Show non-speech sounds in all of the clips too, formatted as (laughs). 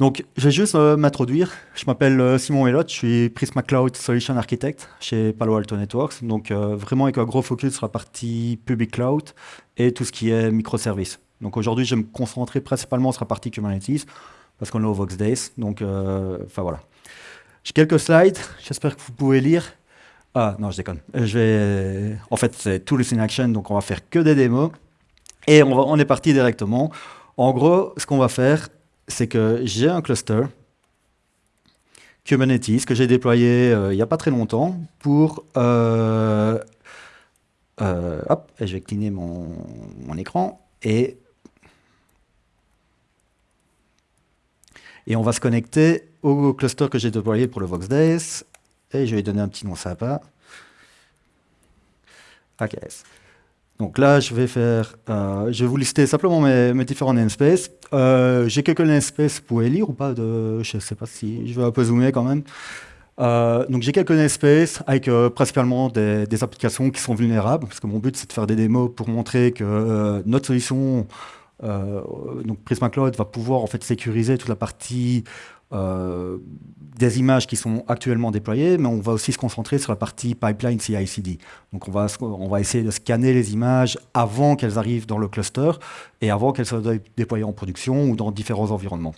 Donc, je vais juste euh, m'introduire. Je m'appelle euh, Simon Elot, je suis Prisma Cloud Solution Architect chez Palo Alto Networks. Donc, euh, vraiment avec un gros focus sur la partie public cloud et tout ce qui est microservices. Donc, aujourd'hui, je vais me concentrer principalement sur la partie Kubernetes parce qu'on est au Vox Days. Donc, enfin voilà. J'ai quelques slides, j'espère que vous pouvez lire. Ah, non, je déconne. Je vais... En fait, c'est Tools in Action, donc on va faire que des démos. Et on est parti directement. En gros, ce qu'on va faire, c'est que j'ai un cluster Kubernetes que j'ai déployé euh, il n'y a pas très longtemps pour... Euh, euh, hop, je vais cligner mon, écran et... Et on va se connecter au cluster que j'ai déployé pour le VoxDays. Et je vais donner un petit nom sympa. AKS. Donc là, je vais faire, euh, je vais vous lister simplement mes, différents namespaces. Euh, j'ai quelques namespaces, vous pouvez lire ou pas de, Je ne sais pas si je vais un peu zoomer quand même. Euh, donc j'ai quelques namespaces avec principalement des, applications qui sont vulnérables, parce que mon but c'est de faire des démos pour montrer que notre solution, donc Prisma Cloud, va pouvoir en fait sécuriser toute la partie euh, des images qui sont actuellement déployées, mais on va aussi se concentrer sur la partie pipeline CI/CD. Donc on va, on va essayer de scanner les images avant qu'elles arrivent dans le cluster et avant qu'elles soient déployées en production ou dans différents environnements.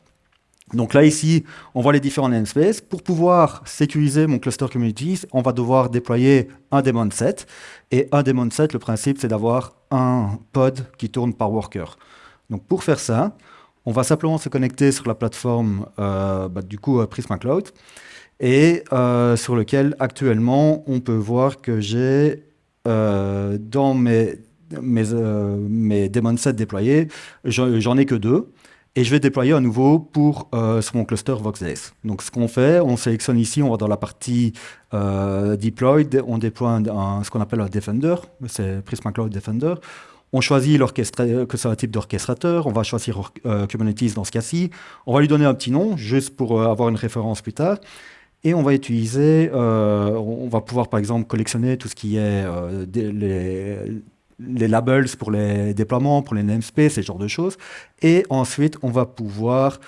Donc là, ici, on voit les différents namespaces. Pour pouvoir sécuriser mon cluster Communities, on va devoir déployer un daemon set. Et un daemon set, le principe, c'est d'avoir un pod qui tourne par worker. Donc pour faire ça, on va simplement se connecter sur la plateforme euh, bah, du coup Prisma Cloud et euh, sur lequel actuellement on peut voir que j'ai euh, dans mes, mes, mes daemon sets déployés, j'en ai que deux. Et je vais déployer à nouveau pour sur mon cluster VoxDays. Donc ce qu'on fait, on sélectionne ici, on va dans la partie deployed, on déploie ce qu'on appelle un Defender, c'est Prisma Cloud Defender. On choisit que c'est un type d'orchestrateur, on va choisir euh, Kubernetes dans ce cas-ci, on va lui donner un petit nom, juste pour euh, avoir une référence plus tard, et on va utiliser, euh, on va pouvoir par exemple collectionner tout ce qui est les, les, labels pour les déploiements, pour les namespaces, ce genre de choses, et ensuite on va pouvoir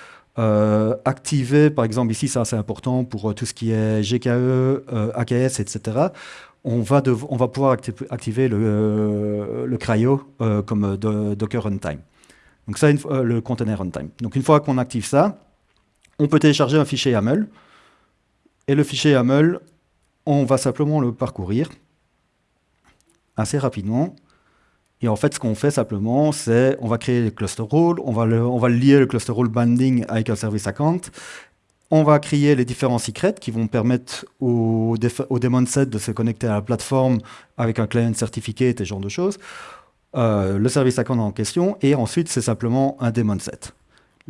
activer, par exemple ici, ça c'est important pour tout ce qui est GKE, AKS, etc on va, pouvoir activer le, le cryo euh, comme euh, Docker Runtime. Donc ça, euh, le container runtime. Donc une fois qu'on active ça, on peut télécharger un fichier YAML. Et le fichier YAML, on va simplement le parcourir assez rapidement. Et en fait, ce qu'on fait simplement, c'est on va créer le cluster role, on va, le, on va lier le cluster role binding avec un service account, on va créer les différents secrets qui vont permettre au, au set de se connecter à la plateforme avec un client certifié et ce genre de choses. Euh, le service account en question, et ensuite c'est simplement un daemon set.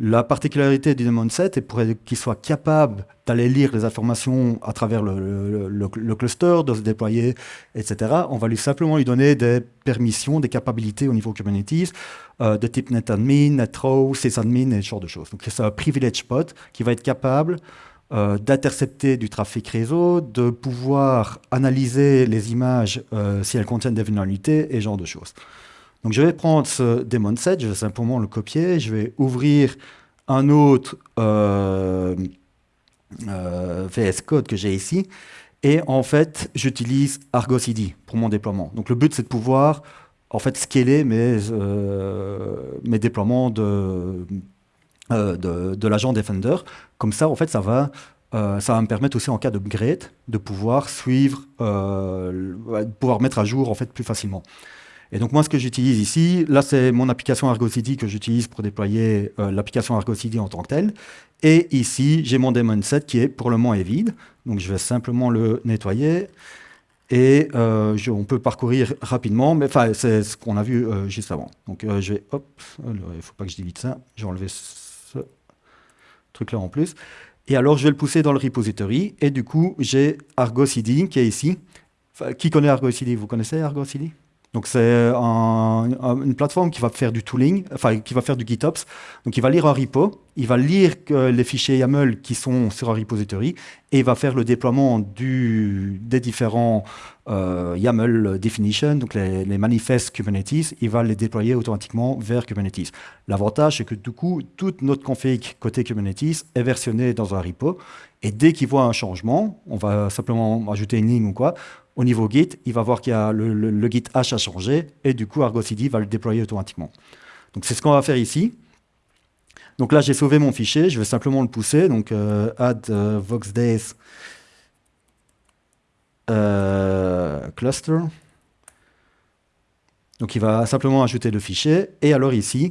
La particularité du daemon set est pour qu'il soit capable d'aller lire les informations à travers le, cluster, de se déployer, etc. On va lui simplement lui donner des permissions, des capacités au niveau Kubernetes euh, de type netadmin, netrow, sysadmin et ce genre de choses. Donc c'est un privilege pod qui va être capable euh, d'intercepter du trafic réseau, de pouvoir analyser les images euh, si elles contiennent des vulnérabilités et ce genre de choses. Donc je vais prendre ce daemon set, je vais simplement le copier, je vais ouvrir un autre euh, euh, VS Code que j'ai ici, et en fait j'utilise Argo CD pour mon déploiement. Donc le but c'est de pouvoir en fait scaler mes, euh, mes déploiements de, de, l'agent Defender. Comme ça en fait ça va ça va me permettre aussi en cas d'upgrade de pouvoir suivre, pouvoir mettre à jour en fait plus facilement. Et donc moi, ce que j'utilise ici, là, c'est mon application Argo CD que j'utilise pour déployer euh, l'application Argo CD en tant que telle. Et ici, j'ai mon daemon set qui est pour le moment est vide. Donc je vais simplement le nettoyer. Et euh, on peut parcourir rapidement, mais enfin, c'est ce qu'on a vu euh, juste avant. Donc je vais, hop, il ne faut pas que je délite ça, je vais enlever ce truc-là en plus. Et alors, je vais le pousser dans le repository. Et du coup, j'ai Argo CD qui est ici. qui connaît Argo CD Vous connaissez Argo CD donc c'est une plateforme qui va faire du tooling, enfin qui va faire du GitOps. Donc il va lire un repo il va lire les fichiers YAML qui sont sur un repository et il va faire le déploiement des différents euh, YAML definition, donc les, manifestes Kubernetes, il va les déployer automatiquement vers Kubernetes. L'avantage, c'est que du coup, toute notre config côté Kubernetes est versionnée dans un repo et dès qu'il voit un changement, on va simplement ajouter une ligne ou quoi, au niveau Git, il va voir qu'il y a le, Git hash a changé et du coup, Argo CD va le déployer automatiquement. Donc c'est ce qu'on va faire ici. Donc là, j'ai sauvé mon fichier, je vais simplement le pousser. Donc euh, add euh, cluster. Donc il va simplement ajouter le fichier. Et alors ici,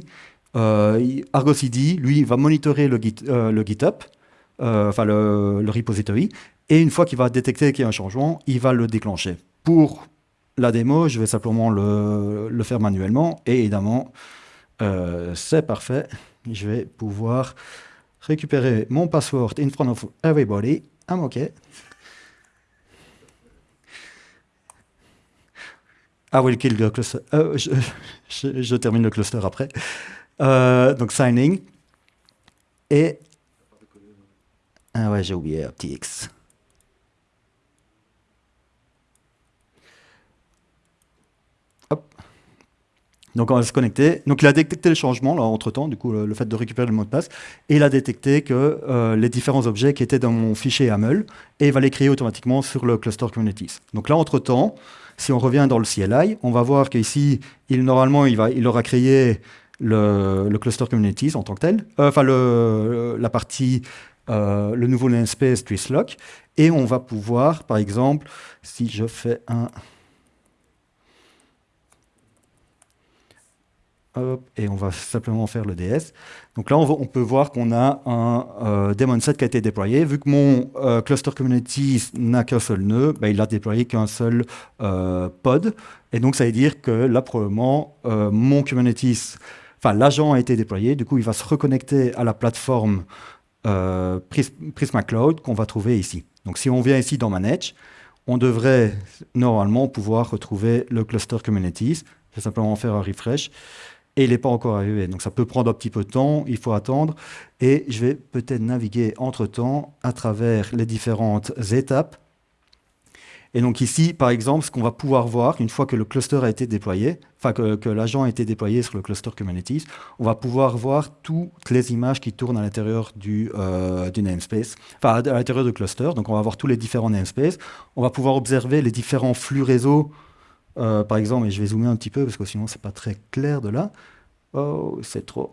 Argo CD, lui, va monitorer le, Git, le GitHub, enfin le, repository. Et une fois qu'il va détecter qu'il y a un changement, il va le déclencher. Pour la démo, je vais simplement le, faire manuellement. Et évidemment, c'est parfait je vais pouvoir récupérer mon password in front of everybody. I'm OK. I will kill the cluster. Euh, (laughs) je, termine le cluster après. Euh, donc signing. Et... Ah ouais, j'ai oublié un X. Donc on va se connecter. Donc il a détecté le changement là, entre temps, du coup le, fait de récupérer le mot de passe, et il a détecté que euh, les différents objets qui étaient dans mon fichier YAML, et il va les créer automatiquement sur le cluster Kubernetes. Donc là entre temps, si on revient dans le CLI, on va voir qu'ici, il, normalement, il, aura créé le, cluster Kubernetes en tant que tel, euh, enfin la partie, euh, le nouveau namespace twistlock, et on va pouvoir, par exemple, si je fais un et on va simplement faire le DS. Donc là, on, peut voir qu'on a un euh, daemon set qui a été déployé. Vu que mon euh, cluster Kubernetes n'a qu'un seul nœud, bah, il a déployé qu'un seul euh, pod. Et donc, ça veut dire que là, probablement, mon Kubernetes, enfin, l'agent a été déployé. Du coup, il va se reconnecter à la plateforme Prisma Cloud qu'on va trouver ici. Donc, si on vient ici dans Manage, on devrait normalement pouvoir retrouver le cluster Kubernetes. Je vais simplement faire un refresh et il n'est pas encore arrivé. Donc ça peut prendre un petit peu de temps, il faut attendre. Et je vais peut-être naviguer entre-temps à travers les différentes étapes. Et donc ici, par exemple, ce qu'on va pouvoir voir, une fois que le cluster a été déployé, enfin que, l'agent a été déployé sur le cluster Kubernetes, on va pouvoir voir toutes les images qui tournent à l'intérieur du, euh, du namespace, enfin à l'intérieur du cluster. Donc on va voir tous les différents namespaces. On va pouvoir observer les différents flux réseau euh, par exemple, et je vais zoomer un petit peu parce que sinon c'est pas très clair de là. Oh, c'est trop.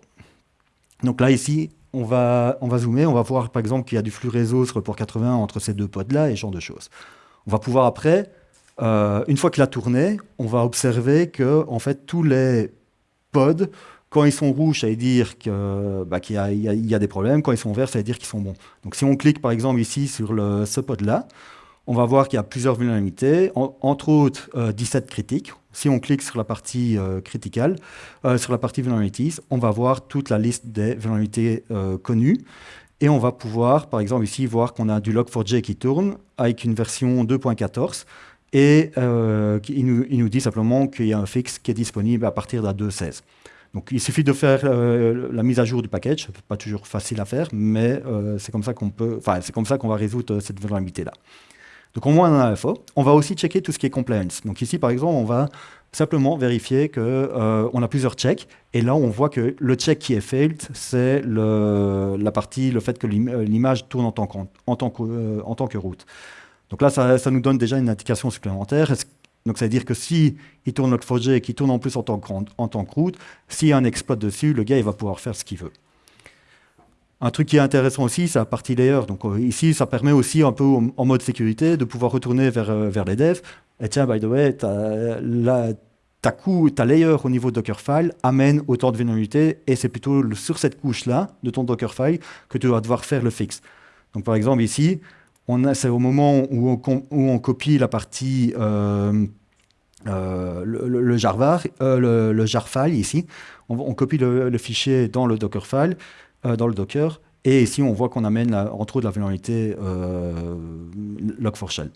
Donc là, ici, on va, on va zoomer, on va voir par exemple qu'il y a du flux réseau sur le port 80 entre ces deux pods-là et ce genre de choses. On va pouvoir après, euh, une fois qu'il a tourné, on va observer que en fait, tous les pods, quand ils sont rouges, ça veut dire bah, qu'il y, y, a des problèmes. Quand ils sont verts, ça veut dire qu'ils sont bons. Donc si on clique par exemple ici sur le, ce pod-là, on va voir qu'il y a plusieurs vulnérabilités, entre autres 17 euh, critiques. Si on clique sur la partie euh, criticale, euh, sur la partie vulnerabilities, on va voir toute la liste des vulnérabilités connues. Et on va pouvoir, par exemple ici, voir qu'on a du log4j qui tourne avec une version 2.14 et il nous, dit simplement qu'il y a un fixe qui est disponible à partir de la 2.16. Donc il suffit de faire la mise à jour du package, pas toujours facile à faire, mais c'est comme ça qu'on peut, enfin c'est comme ça qu'on va résoudre cette vulnérabilité là. Donc au moins on a l'info. On va aussi checker tout ce qui est compliance. Donc ici par exemple on va simplement vérifier qu'on euh, a plusieurs checks et là on voit que le check qui est failed c'est la partie, le fait que euh, l'image tourne euh, en tant que route. Donc là ça, nous donne déjà une indication supplémentaire. Donc, ça veut dire que si il tourne notre projet et qu'il tourne en plus en tant que, en tant que route, s'il y a un exploit dessus, le gars, il va pouvoir faire ce qu'il veut. Un truc qui est intéressant aussi, c'est la partie layer. Donc euh, ici, ça permet aussi un peu en mode sécurité de pouvoir retourner vers, euh, vers les devs. Et tiens, by the way, ta, coup, ta layer au niveau Dockerfile amène autant de vulnérabilités et c'est plutôt sur cette couche-là de ton Dockerfile que tu vas devoir faire le fixe. Donc par exemple ici, c'est au moment où on, copie la partie euh, le, le, le, jar file ici, on, copie le, fichier dans le Dockerfile dans le Docker. Et ici, on voit qu'on amène, entre autres, la vulnérabilité euh, Log4Shell.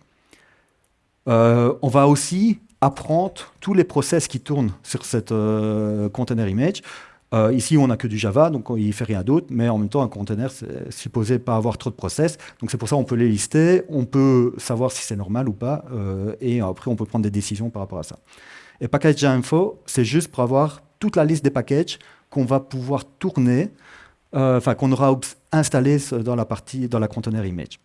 Euh, on va aussi apprendre tous les process qui tournent sur cette container image. Euh, ici, on n'a que du Java, donc il ne fait rien d'autre, mais en même temps, un container, c'est supposé pas avoir trop de process. Donc c'est pour ça qu'on peut les lister, on peut savoir si c'est normal ou pas, euh, et après, on peut prendre des décisions par rapport à ça. Et package info, c'est juste pour avoir toute la liste des packages qu'on va pouvoir tourner, euh, enfin qu'on aura installé dans la partie, dans la container image.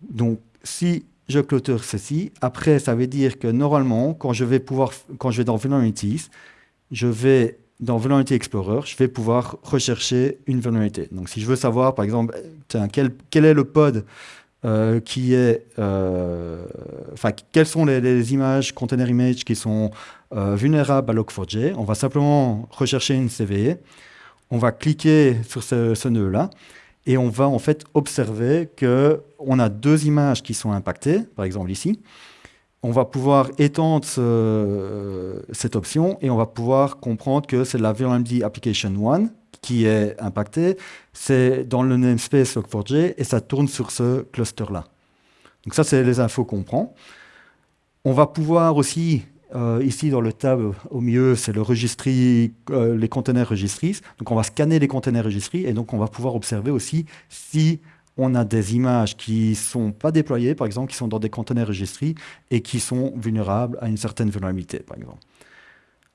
Donc, si je clôture ceci, après, ça veut dire que normalement, quand je vais pouvoir, quand je vais dans Vulnerabilities, je vais dans Vulnerability Explorer, je vais pouvoir rechercher une vulnérabilité. Donc, si je veux savoir, par exemple, quel, est le pod euh, qui est, euh, enfin, quelles sont les, images, container image qui sont euh, vulnérables à Log4j. On va simplement rechercher une CVE. On va cliquer sur ce, nœud-là et on va en fait observer qu'on a deux images qui sont impactées, par exemple ici. On va pouvoir étendre cette option et on va pouvoir comprendre que c'est la Vulnerability Application 1 qui est impacté, c'est dans le namespace Log4j et ça tourne sur ce cluster-là. Donc ça, c'est les infos qu'on prend. On va pouvoir aussi, euh, ici dans le tab au milieu, c'est le euh, les containers registries. Donc on va scanner les containers registries et donc on va pouvoir observer aussi si on a des images qui ne sont pas déployées, par exemple, qui sont dans des containers registries et qui sont vulnérables à une certaine vulnérabilité, par exemple.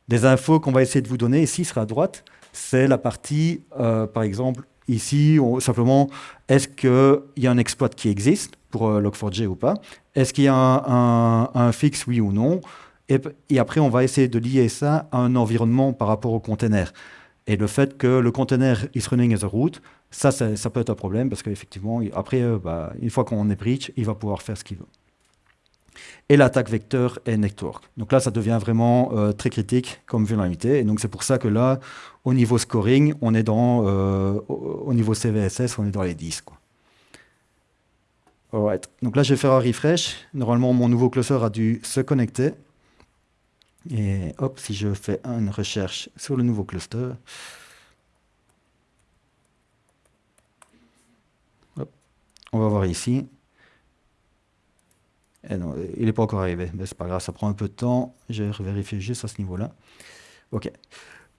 Des infos qu'on va essayer de vous donner ici sera à droite, c'est la partie, euh, par exemple, ici, simplement, est-ce qu'il y a un exploit qui existe pour euh, Log4j ou pas? Est-ce qu'il y a un, fixe, oui ou non? Et, après, on va essayer de lier ça à un environnement par rapport au container. Et le fait que le container is running as a root, ça, ça, peut être un problème parce qu'effectivement, après, euh, bah, une fois qu'on est breach, il va pouvoir faire ce qu'il veut et l'attaque vecteur et network. Donc là, ça devient vraiment euh, très critique comme vulnérabilité. Et donc c'est pour ça que là, au niveau scoring, on est dans, euh, au niveau CVSS, on est dans les 10. Quoi. Donc là, je vais faire un refresh. Normalement, mon nouveau cluster a dû se connecter. Et hop, si je fais une recherche sur le nouveau cluster, on va voir ici. Eh il n'est pas encore arrivé, mais c'est pas grave, ça prend un peu de temps. Je vais vérifier juste à ce niveau-là. OK.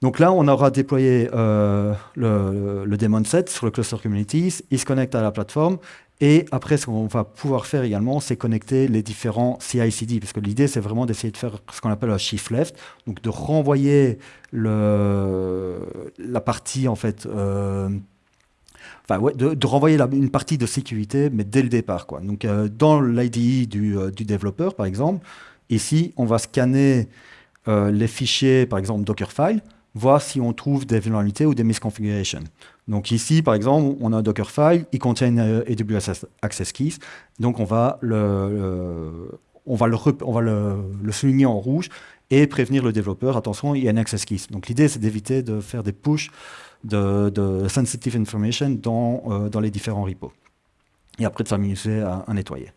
Donc là, on aura déployé euh, le, le, daemon set sur le cluster communities. Il se connecte à la plateforme. Et après, ce qu'on va pouvoir faire également, c'est connecter les différents CI/CD, parce que l'idée, c'est vraiment d'essayer de faire ce qu'on appelle un shift left, donc de renvoyer la partie en fait euh, de, renvoyer une partie de sécurité, mais dès le départ. Quoi. Donc, euh, dans l'IDE euh, du, développeur, par exemple, ici, on va scanner les fichiers, par exemple Dockerfile, voir si on trouve des vulnérabilités ou des misconfigurations. Donc ici, par exemple, on a un Dockerfile, il contient une AWS Access Keys, donc on va le, souligner en rouge et prévenir le développeur, attention, il y a une Access Keys. Donc l'idée, c'est d'éviter de faire des push de, sensitive information dans, euh, dans les différents repos. Et après de s'amuser à, nettoyer.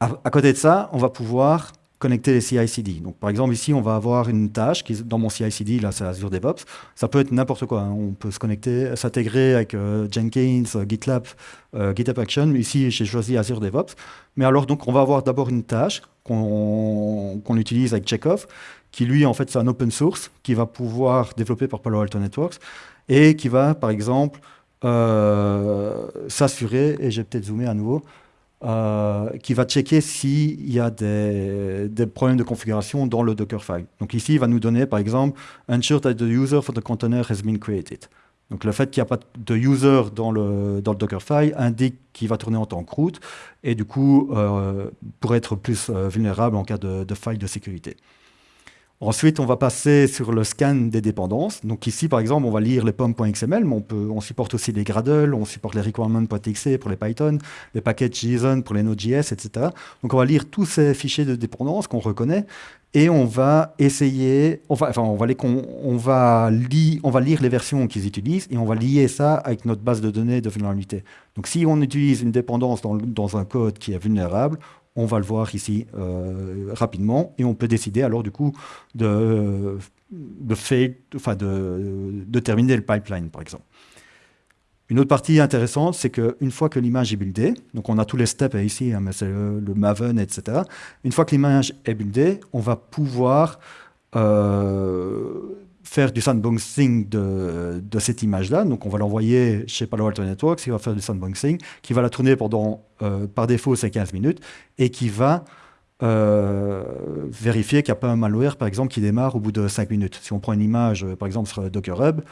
À, côté de ça, on va pouvoir connecter les CI/CD. Donc, par exemple, ici, on va avoir une tâche qui, dans mon CI/CD, là, c'est Azure DevOps. Ça peut être n'importe quoi. Hein. On peut se connecter, s'intégrer avec euh, Jenkins, euh, GitLab, GitHub Action. Ici, j'ai choisi Azure DevOps. Mais alors, donc, on va avoir d'abord une tâche qu'on utilise avec Chekhov, qui lui, en fait, c'est un open source qui va pouvoir développer par Palo Alto Networks et qui va, par exemple, euh, s'assurer, et j'ai peut-être zoomé à nouveau, euh, qui va checker s'il y a des, problèmes de configuration dans le Dockerfile. Donc ici, il va nous donner, par exemple, ensure that the user for the container has been created. Donc le fait qu'il n'y a pas de user dans le, dans le Dockerfile indique qu'il va tourner en tant que root, et du coup, euh, pourrait être plus vulnérable en cas de, de faille de sécurité. Ensuite, on va passer sur le scan des dépendances. Donc ici, par exemple, on va lire les pom.xml, mais on, supporte aussi les Gradle, on supporte les requirements.txt pour les Python, les packages JSON pour les Node.js, etc. Donc on va lire tous ces fichiers de dépendance qu'on reconnaît et on va essayer, enfin, on va, les, on, va lire les versions qu'ils utilisent et on va lier ça avec notre base de données de vulnérabilité. Donc si on utilise une dépendance dans un code qui est vulnérable, on va le voir ici euh, rapidement et on peut décider alors du coup de, de, enfin de, terminer le pipeline par exemple. Une autre partie intéressante, c'est qu'une fois que l'image est buildée, donc on a tous les steps ici, hein, mais c'est le, Maven, etc. Une fois que l'image est buildée, on va pouvoir euh, faire du sandboxing de, cette image-là. Donc, on va l'envoyer chez Palo Alto Networks, qui va faire du sandboxing, qui va la tourner pendant, euh, par défaut, c'est 15 minutes, et qui va euh, vérifier qu'il n'y a pas un malware, par exemple, qui démarre au bout de 5 minutes. Si on prend une image, par exemple, sur Docker Hub,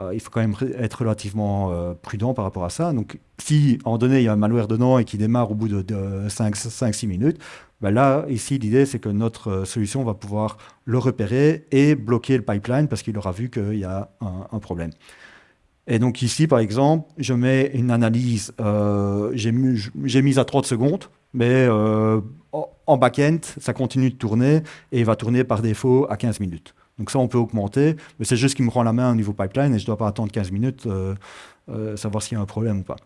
euh, il faut quand même être relativement prudent par rapport à ça. Donc, si, en donné, il y a un malware dedans et qui démarre au bout de, de 5-6 minutes, ben là, ici, l'idée, c'est que notre euh, solution va pouvoir le repérer et bloquer le pipeline parce qu'il aura vu qu'il y a un, problème. Et donc ici, par exemple, je mets une analyse, euh, j'ai mis à 30 secondes, mais euh, en back-end, ça continue de tourner et va tourner par défaut à 15 minutes. Donc ça, on peut augmenter, mais c'est juste qu'il me rend la main au niveau pipeline et je ne dois pas attendre 15 minutes, savoir s'il y a un problème ou pas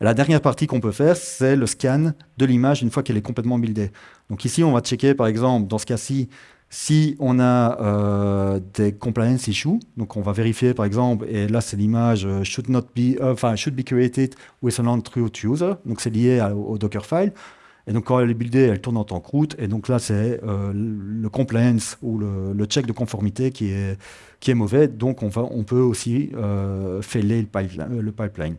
la dernière partie qu'on peut faire, c'est le scan de l'image une fois qu'elle est complètement buildée. Donc ici, on va checker, par exemple, dans ce cas-ci, si on a euh, des compliance issues, donc on va vérifier par exemple, et là c'est l'image euh, should not be, euh, enfin should be created with an true user, donc c'est lié au Dockerfile. Et donc quand elle est buildée, elle tourne en tant que route, et donc là c'est le compliance ou le, check de conformité qui est, mauvais, donc on, peut aussi failer le pipeline.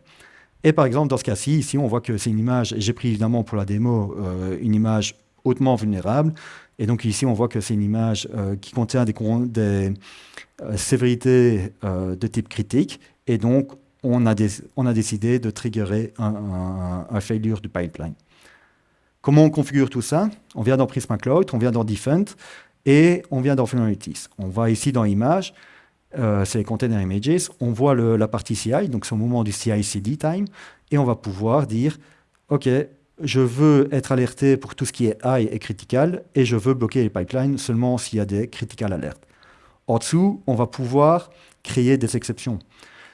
Et par exemple, dans ce cas-ci, ici, on voit que c'est une image, j'ai pris évidemment pour la démo euh, une image hautement vulnérable. Et donc ici, on voit que c'est une image euh, qui contient des, euh, sévérités de type critique. Et donc, on a, décidé de triggerer un, failure du pipeline. Comment on configure tout ça? On vient dans Prisma Cloud, on vient dans Defend et on vient dans Vulnerabilities. On va ici dans Image euh, c'est les container images, on voit la partie CI, donc c'est au moment du CI/CD time, et on va pouvoir dire, OK, je veux être alerté pour tout ce qui est high et critical, et je veux bloquer les pipelines seulement s'il y a des critical alertes. En dessous, on va pouvoir créer des exceptions.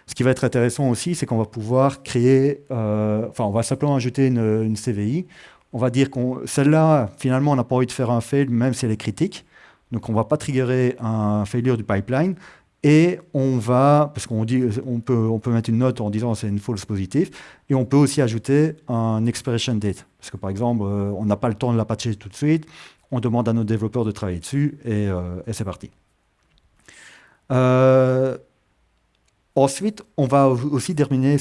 Ce qui va être intéressant aussi, c'est qu'on va pouvoir créer, euh, enfin, on va simplement ajouter une, CVI. On va dire qu'on, celle-là, finalement, on n'a pas envie de faire un fail, même si elle est critique. Donc, on ne va pas triggerer un failure du pipeline, et on va, parce qu'on on peut, mettre une note en disant c'est une false positive, et on peut aussi ajouter un expiration date. Parce que par exemple, euh, on n'a pas le temps de la patcher tout de suite, on demande à nos développeurs de travailler dessus, et, euh, c'est parti. Euh, ensuite, on va aussi terminer,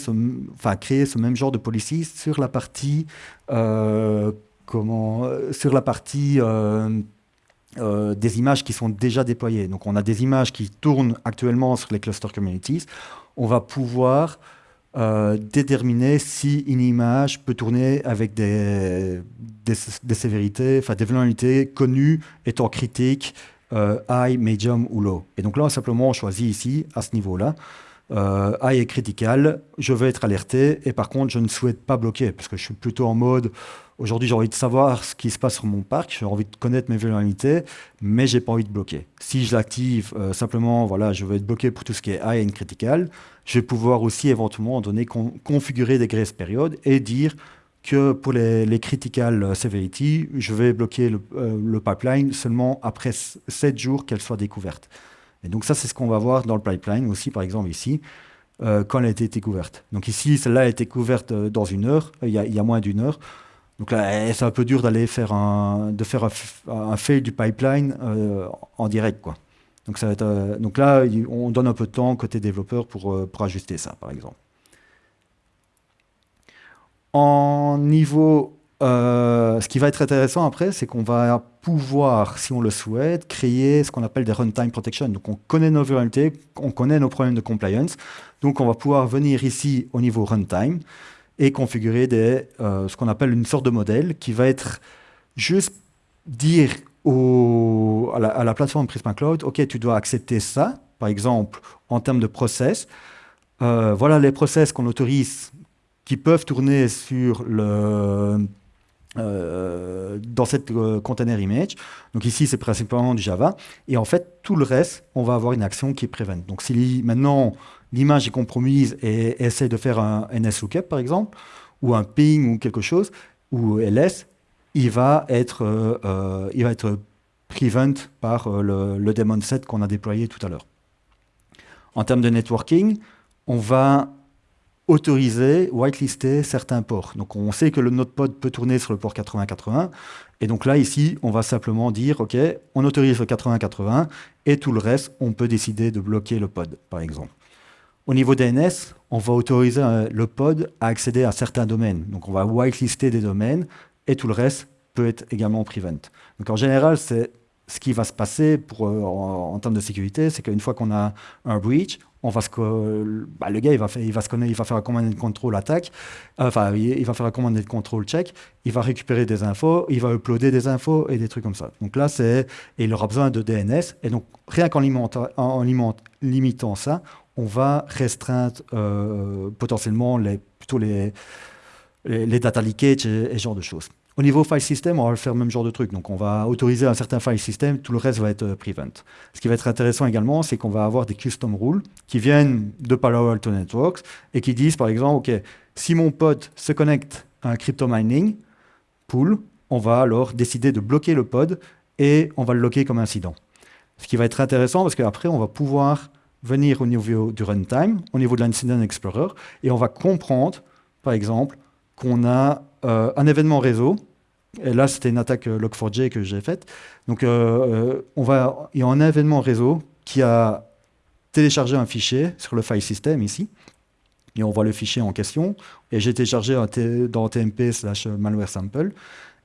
enfin créer ce même genre de policy sur la partie, comment, sur la partie euh, des images qui sont déjà déployées. Donc on a des images qui tournent actuellement sur les cluster communities. On va pouvoir euh, déterminer si une image peut tourner avec des, des, sévérités, enfin des vulnérabilités connues étant critiques, euh, high, medium ou low. Et donc là, simplement, on choisit ici, à ce niveau-là, euh, high est critical, je veux être alerté, et par contre, je ne souhaite pas bloquer, parce que je suis plutôt en mode, aujourd'hui, j'ai envie de savoir ce qui se passe sur mon parc, j'ai envie de connaître mes vulnérabilités, mais j'ai pas envie de bloquer. Si je l'active, euh, simplement, voilà, je veux être bloqué pour tout ce qui est high and critical, je vais pouvoir aussi éventuellement, donner, configurer des grace périodes et dire que pour les, critical severity, je vais bloquer le, euh, le pipeline seulement après 7 jours qu'elle soit découverte. Et donc ça, c'est ce qu'on va voir dans le pipeline aussi, par exemple ici, euh, quand elle a été découverte. Donc ici, celle-là a été couverte euh, dans une heure, euh, il y a, moins d'une heure. Donc là, eh, c'est un peu dur d'aller faire un, de faire un, fail du pipeline en direct, quoi. Donc, donc là, on donne un peu de temps côté développeur pour, pour ajuster ça, par exemple. En niveau euh, ce qui va être intéressant après, c'est qu'on va pouvoir, si on le souhaite, créer ce qu'on appelle des runtime protection. Donc on connaît nos vulnérabilités, on connaît nos problèmes de compliance. Donc on va pouvoir venir ici au niveau runtime et configurer des, euh, ce qu'on appelle une sorte de modèle qui va être juste dire au, à, la, plateforme Prisma Cloud, OK, tu dois accepter ça, par exemple, en termes de process. Euh, voilà les process qu'on autorise qui peuvent tourner sur le euh, dans cette euh, container image. Donc ici, c'est principalement du Java. Et en fait, tout le reste, on va avoir une action qui est prevent. Donc si maintenant l'image est compromise et essaie de faire un NSLOOKUP, par exemple, ou un ping ou quelque chose, ou ls, il va être, euh, il va être prevent par le, le daemon set qu'on a déployé tout à l'heure. En termes de networking, on va autoriser, whitelister certains ports. Donc on sait que notre pod peut tourner sur le port 8080. Et donc là, ici, on va simplement dire, OK, on autorise le 8080 et tout le reste, on peut décider de bloquer le pod, par exemple. Au niveau DNS, on va autoriser euh, le pod à accéder à certains domaines. Donc on va whitelister des domaines et tout le reste peut être également prevent. Donc en général, c'est ce qui va se passer pour, euh, en, termes de sécurité, c'est qu'une fois qu'on a un breach, on va bah, le gars il va, il, va faire un command de control attaque, enfin il, va faire check, il va récupérer des infos, il va uploader des infos et des trucs comme ça. Donc là c'est, et il aura besoin de DNS et donc rien qu'en en, limitant ça, on va restreindre euh, potentiellement les, plutôt les, les, data leakage et, et ce genre de choses. Au niveau file system, on va faire le même genre de truc. Donc, on va autoriser un certain file system, tout le reste va être euh, prevent. Ce qui va être intéressant également, c'est qu'on va avoir des custom rules qui viennent de Palo Alto Networks et qui disent, par exemple, OK, si mon pod se connecte à un crypto mining pool, on va alors décider de bloquer le pod et on va le loquer comme incident. Ce qui va être intéressant parce qu'après, on va pouvoir venir au niveau du runtime, au niveau de l'Incident Explorer, et on va comprendre, par exemple, qu'on a un événement réseau. Et là, c'était une attaque euh, Log4j que j'ai faite. Donc, euh, on va, il y a un événement réseau qui a téléchargé un fichier sur le file system ici. Et on voit le fichier en question. Et j'ai téléchargé dans TMP slash malware sample.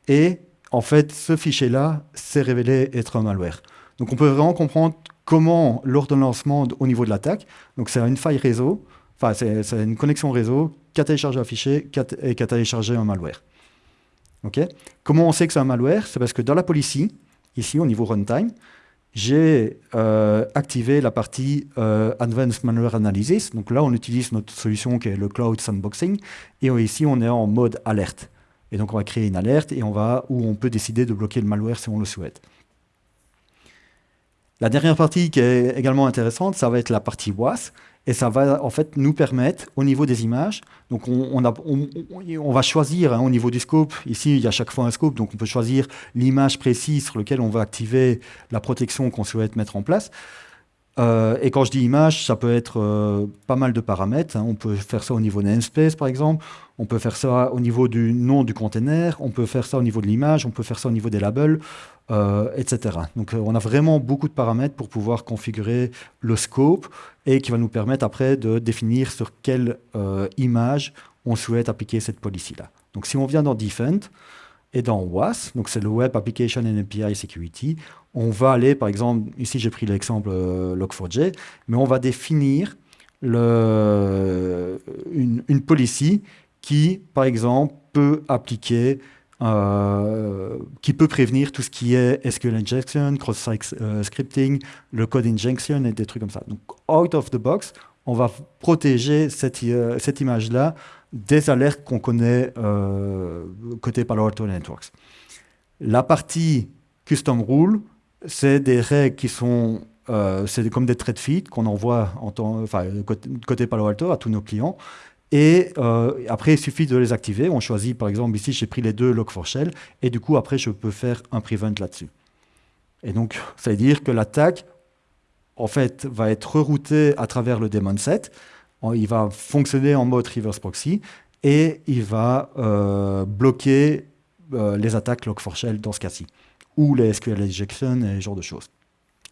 Et en fait, ce fichier-là s'est révélé être un malware. Donc, on peut vraiment comprendre comment, lors d'un lancement au niveau de l'attaque, donc c'est une faille réseau, enfin, c'est une connexion réseau qui a un fichier et qui a un malware. Comment on sait que c'est un malware? C'est parce que dans la policy, ici au niveau runtime, j'ai euh, activé la partie euh, Advanced Malware Analysis. Donc là, on utilise notre solution qui est le Cloud Sandboxing. Et ici, on est en mode alerte. Et donc, on va créer une alerte et on va, où on peut décider de bloquer le malware si on le souhaite. La dernière partie qui est également intéressante, ça va être la partie WAS. Et ça va en fait nous permettre, au niveau des images, donc on, va choisir hein, au niveau du scope, ici il y a chaque fois un scope, donc on peut choisir l'image précise sur laquelle on va activer la protection qu'on souhaite mettre en place. Euh, et quand je dis image, ça peut être euh, pas mal de paramètres. Hein. On peut faire ça au niveau namespace, par exemple. On peut faire ça au niveau du nom du container. On peut faire ça au niveau de l'image. On peut faire ça au niveau des labels, euh, etc. Donc, on a vraiment beaucoup de paramètres pour pouvoir configurer le scope et qui va nous permettre après de définir sur quelle image on souhaite appliquer cette policy-là. Donc, si on vient dans Defend, et dans WAS, donc c'est le Web Application and API Security, on va aller, par exemple, ici j'ai pris l'exemple euh, Log4j, mais on va définir une, une, policy qui, par exemple, peut appliquer, euh, qui peut prévenir tout ce qui est SQL injection, cross-site euh, scripting, le code injection et des trucs comme ça. Donc, out of the box, on va protéger cette, cette image-là des alertes qu'on connaît euh, côté Palo Alto Networks. La partie custom rule, c'est des règles qui sont euh, c'est comme des thread feed qu'on envoie enfin, côté, Palo Alto à tous nos clients. Et euh, après, il suffit de les activer. On choisit, par exemple, ici, j'ai pris les deux log4shell. Et du coup, après, je peux faire un prevent là-dessus. Et donc, ça veut dire que l'attaque, en fait, va être reroutée à travers le daemon set il va fonctionner en mode reverse proxy et il va euh, bloquer euh, les attaques Log4Shell dans ce cas-ci, ou les SQL injection et ce genre de choses.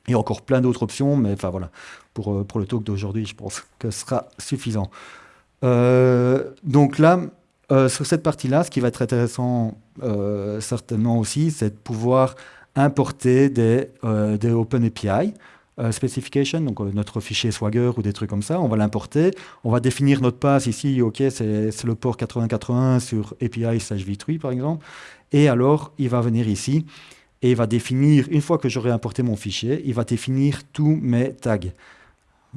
Il y a encore plein d'autres options, mais enfin voilà, pour, pour le talk d'aujourd'hui, je pense que ce sera suffisant. Donc là, sur cette partie-là, ce qui va être intéressant certainement aussi, c'est de pouvoir importer des, des OpenAPI. Euh, specification, donc euh, notre fichier Swagger ou des trucs comme ça, on va l'importer, on va définir notre pass ici, ok, c'est le port 8081 sur API slash v3 par exemple, et alors il va venir ici et il va définir, une fois que j'aurai importé mon fichier, il va définir tous mes tags.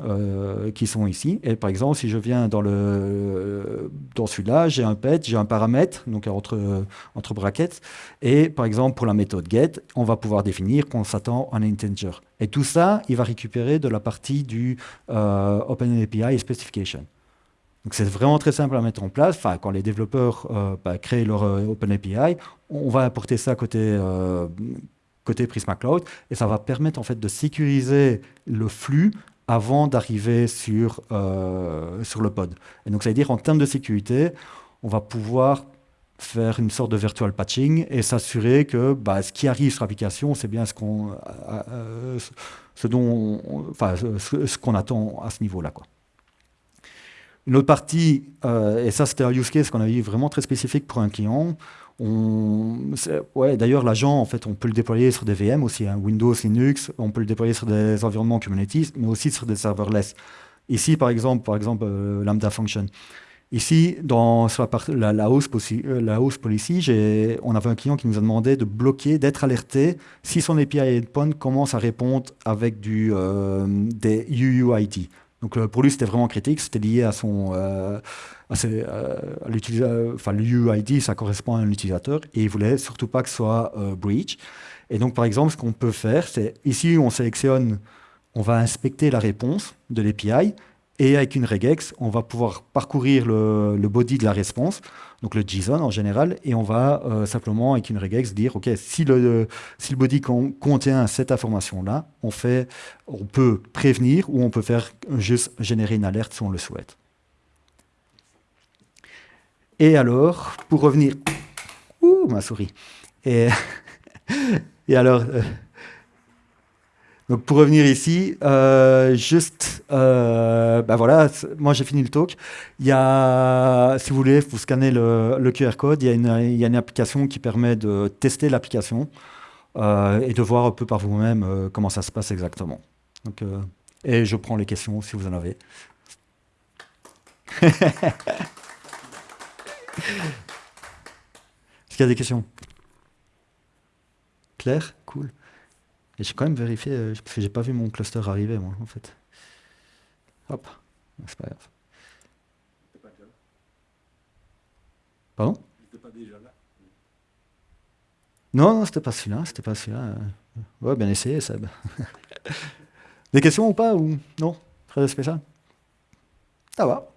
Euh, qui sont ici. Et par exemple, si je viens dans, dans celui-là, j'ai un pet, j'ai un paramètre, donc entre, entre brackets, et par exemple, pour la méthode get, on va pouvoir définir qu'on s'attend à un integer. Et tout ça, il va récupérer de la partie du euh, OpenAPI Specification. Donc c'est vraiment très simple à mettre en place. Enfin, quand les développeurs euh, bah, créent leur euh, OpenAPI, on va apporter ça côté, côté Prisma Cloud, et ça va permettre en fait de sécuriser le flux avant d'arriver sur, euh, sur le pod. Et donc, ça veut dire en termes de sécurité, on va pouvoir faire une sorte de virtual patching et s'assurer que bah, ce qui arrive sur l'application, c'est bien ce qu'on ce dont enfin, ce, attend à ce niveau-là. Une autre partie, euh, et ça c'était un use case qu'on a eu vraiment très spécifique pour un client. Ouais, D'ailleurs, l'agent, en fait, on peut le déployer sur des VM aussi, hein, Windows, Linux, on peut le déployer sur des environnements Kubernetes, mais aussi sur des serverless. Ici, par exemple, par exemple euh, Lambda Function. Ici, dans, sur la, la, la, host policy, euh, policy on avait un client qui nous a demandé de bloquer, d'être alerté si son API endpoint commence à répondre avec du, euh, des UUID. Donc euh, pour lui, c'était vraiment critique, c'était lié à son... Euh, à ses, enfin, l'UUID, ça correspond à un utilisateur, et il voulait surtout pas que ce soit breach. Et donc, par exemple, ce qu'on peut faire, c'est ici, on sélectionne, on va inspecter la réponse de l'API, et avec une regex, on va pouvoir parcourir le, body de la réponse, donc le JSON en général, et on va euh, simplement avec une regex dire, OK, si le, si le body contient cette information-là, on, on peut prévenir ou on peut faire juste générer une alerte si on le souhaite. Et alors, pour revenir... Ouh, ma souris. Et, (laughs) et alors... Euh, donc pour revenir ici, euh, juste, ben voilà, moi j'ai fini le talk. Il y a, si vous voulez, vous scannez le, QR code, il y, a une, il y, a une, application qui permet de tester l'application euh, et de voir un peu par vous-même comment ça se passe exactement. Donc, et je prends les questions si vous en avez. (laughs) Est-ce qu'il y a des questions? Claire? Cool. Et j'ai quand même vérifié, euh, j'ai pas vu mon cluster arriver, moi, en fait. Hop, c'est pas grave. Pas déjà là Pardon? Pas déjà là Non, non, c'était pas celui-là, c'était pas celui-là. Ouais, bien essayé, Seb. (laughs) Des questions ou pas ou Non? Très spécial? Ça va.